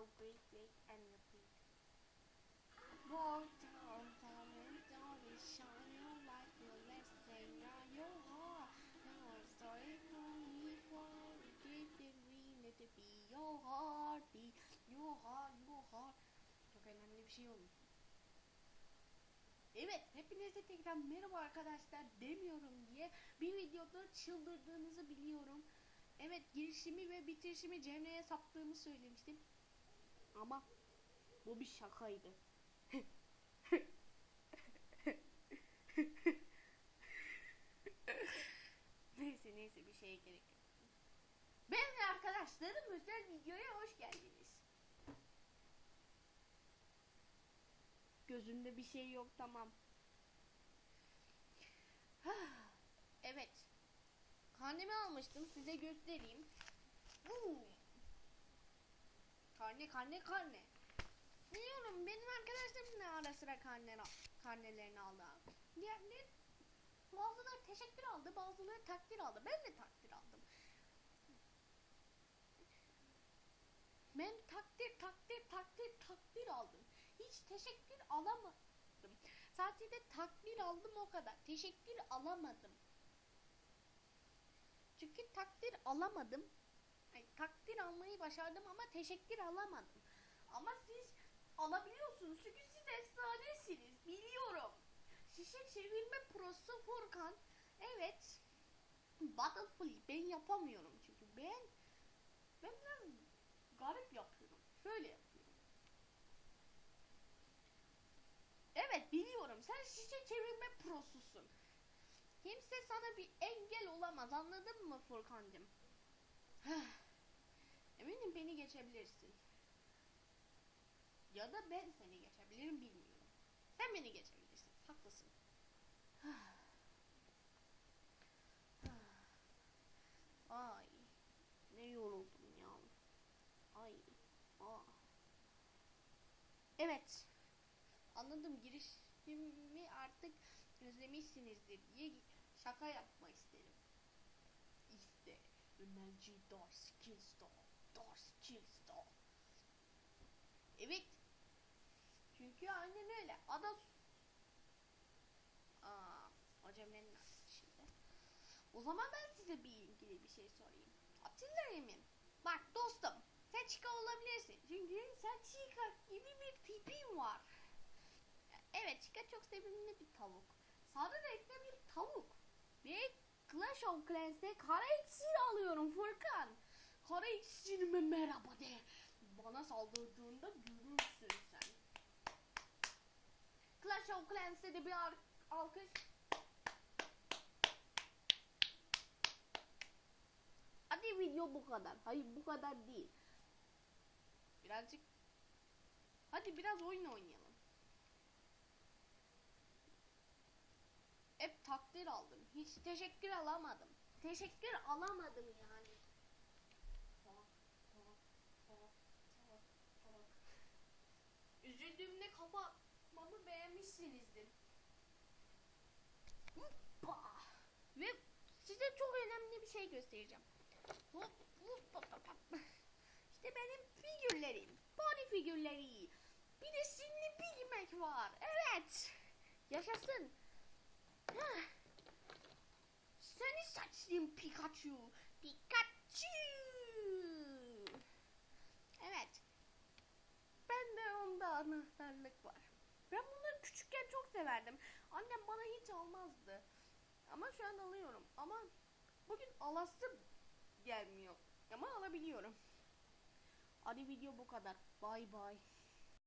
go great, great, and repeat. Walk down, down, and down, and shine your light, your left thing, now your heart. Now I'm sorry for me, for we didn't mean it to be your heartbeat, your heart, your heart. Çok önemli bir şey olmuş. Evet, hepinize tekrar merhaba arkadaşlar demiyorum diye bir videoda çıldırdığınızı biliyorum. Evet, girişimi ve bitirişimi Cemre'ye saptığımı söylemiştim. Ama bu bir şakaydı. neyse neyse bir şeye gerek yok. Ben ve arkadaşlarım özel videoya hoş geldiniz. Gözümde bir şey yok tamam. evet. Karnemi almıştım size göstereyim. Boom. Karne karne karne. Biliyorum benim arkadaşlarım da ara sıra karne, karnelerini aldı. Diğerleri bazıları teşekkür aldı bazıları takdir aldı. Ben de takdir aldım. Ben takdir takdir takdir takdir aldım. Hiç teşekkür alamadım. Sadece takdir aldım o kadar. Teşekkür alamadım. Çünkü takdir alamadım. Takdir almayı başardım ama teşekkür alamadım. Ama siz alabiliyorsunuz çünkü siz efsanesiniz. Biliyorum. Şişe çevirme prosu Furkan. Evet. Battlefield ben yapamıyorum çünkü ben ben biraz garip yapıyorum. Şöyle yapıyorum. Evet biliyorum sen şişe çevirme prosusun. Kimse sana bir engel olamaz anladın mı Furkancığım? Geçebilirsin. Ya da ben seni geçebilirim bilmiyorum. Sen beni geçebilirsin. Haklısın. Ay ne yoruldum ya. Ay. Aa. Evet. Anladım girişimi artık özlemişsinizdir diye şaka yapmak isterim. İşte Ömerci Dar Skills Dar. Dar Skills Dar. Evet. Çünkü aynen öyle. Ada Aa, hocamların şimdi. O zaman ben size bir ilgili bir şey sorayım. Atilla Emin. Bak dostum. Sen Chica olabilirsin. Çünkü sen Chica gibi bir tipin var. Evet Chica çok sevimli bir tavuk. Sarı renkli bir tavuk. Ve Clash of Clans'te kara iksir alıyorum Furkan. Kara iksirime merhaba de. Bana saldırdığında görürsün sen. Clash of Clans'te de bir alkış. Hadi video bu kadar. Hayır bu kadar değil. Birazcık Hadi biraz oyun oynayalım. Hep takdir aldım. Hiç teşekkür alamadım. Teşekkür alamadım yani. Tamam, tamam, tamam, tamam, tamam. Üzüldüğümde kapatmamı beğenmişsinizdir. Hoppa. Ve size çok önemli bir şey göstereceğim. Hop, hop, hop, hop. İşte benim figürlerim. Body figürleri. Bir de sinli bilmek var. Evet. Yaşasın. Hah. Seni saçlıyım Pikachu. Pikachu. Evet. Ben de onda anahtarlık var. Ben bunları küçükken çok severdim. Annem bana hiç almazdı. Ama şu an alıyorum. Ama bugün alası gelmiyor. Ama alabiliyorum. Hadi video bu kadar. Bay bay.